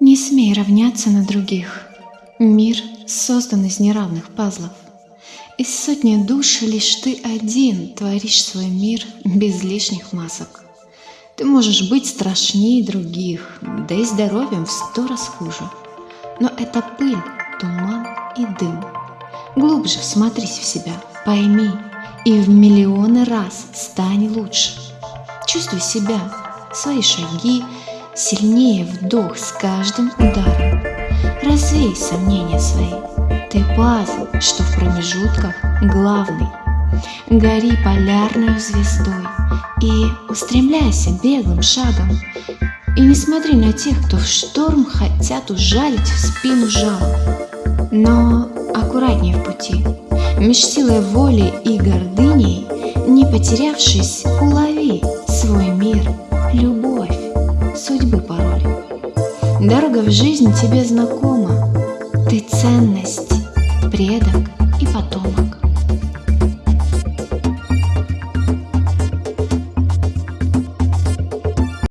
Не смей равняться на других. Мир создан из неравных пазлов. Из сотни душ лишь ты один творишь свой мир без лишних масок. Ты можешь быть страшнее других, да и здоровьем в сто раз хуже. Но это пыль, туман и дым. Глубже всмотрись в себя, пойми, и в миллионы раз стань лучше. Чувствуй себя, свои шаги, сильнее вдох с каждым ударом. Развей сомнения свои, ты пазл, что в промежутках главный. Гори полярной звездой и устремляйся беглым шагом. И не смотри на тех, кто в шторм хотят ужалить в спину жалом. Но аккуратнее в пути, меж силой воли и гордыней, не потерявшись, улови свой мир, любовь, судьбы пароль. Дорога в жизнь тебе знакома, ты ценность, предок и потомок.